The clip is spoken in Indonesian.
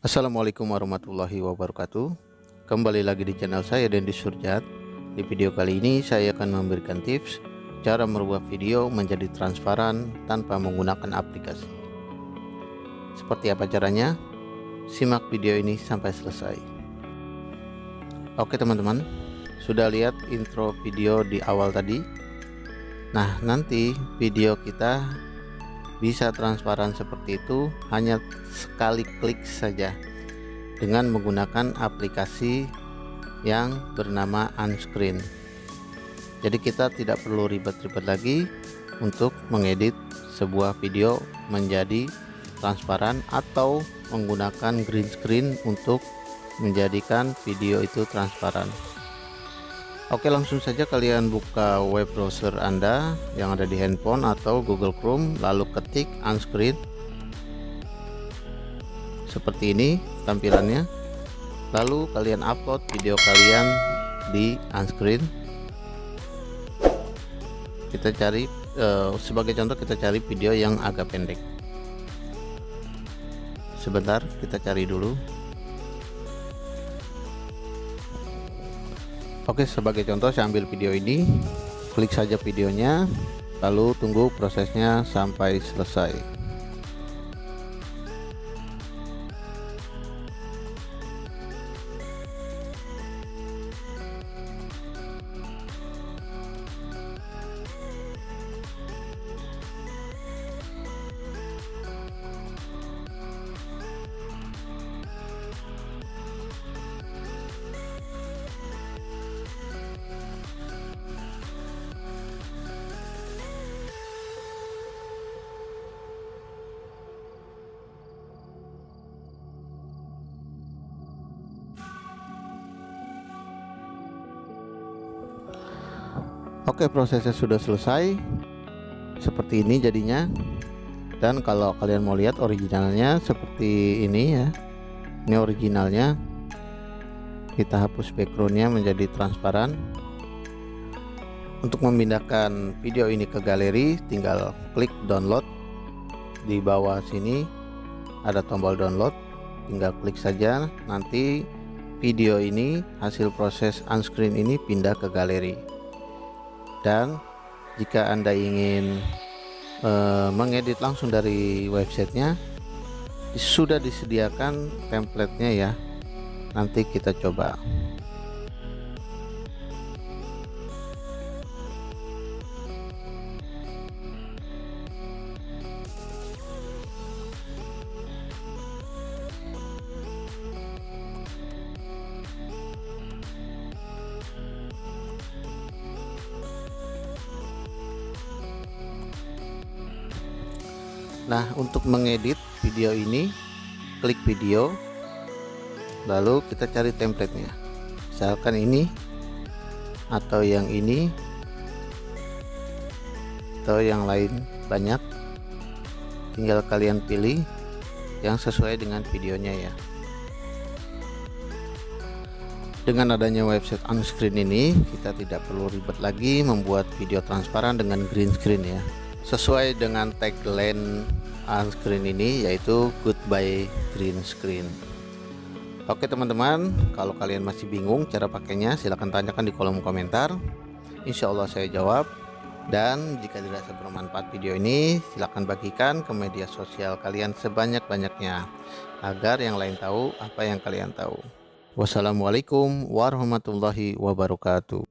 Assalamualaikum warahmatullahi wabarakatuh. Kembali lagi di channel saya Dendi Surjat. Di video kali ini saya akan memberikan tips Cara merubah video menjadi transparan tanpa menggunakan aplikasi. Seperti apa caranya? Simak video ini sampai selesai. Oke teman-teman. Sudah lihat intro video di awal tadi? Nah nanti video kita bisa transparan seperti itu hanya sekali klik saja dengan menggunakan aplikasi yang bernama unscreen. Jadi kita tidak perlu ribet-ribet lagi untuk mengedit sebuah video menjadi transparan atau menggunakan green screen untuk menjadikan video itu transparan Oke langsung saja kalian buka web browser Anda yang ada di handphone atau Google Chrome lalu ketik unscreen. Seperti ini tampilannya. Lalu kalian upload video kalian di unscreen. Kita cari uh, sebagai contoh kita cari video yang agak pendek. Sebentar kita cari dulu Oke sebagai contoh saya ambil video ini klik saja videonya lalu tunggu prosesnya sampai selesai Oke prosesnya sudah selesai. Seperti ini jadinya. Dan kalau kalian mau lihat originalnya seperti ini ya. Ini originalnya. Kita hapus backgroundnya menjadi transparan. Untuk memindahkan video ini ke galeri tinggal klik download. Di bawah sini ada tombol download. Tinggal klik saja. Nanti video ini hasil proses unscreen ini pindah ke galeri dan jika anda ingin uh, mengedit langsung dari websitenya sudah disediakan templatenya ya. Nanti kita coba Nah untuk mengedit video ini klik video lalu kita cari templatenya. Misalkan ini atau yang ini atau yang lain banyak tinggal kalian pilih yang sesuai dengan videonya ya. Dengan adanya website unscreen ini kita tidak perlu ribet lagi membuat video transparan dengan green screen ya sesuai dengan tagline on screen ini yaitu goodbye green screen. Oke teman-teman kalau kalian masih bingung cara pakainya silahkan tanyakan di kolom komentar. Insya Allah saya jawab. Dan jika dirasa bermanfaat video ini silahkan bagikan ke media sosial kalian sebanyak-banyaknya agar yang lain tahu apa yang kalian tahu. Wassalamualaikum warahmatullahi wabarakatuh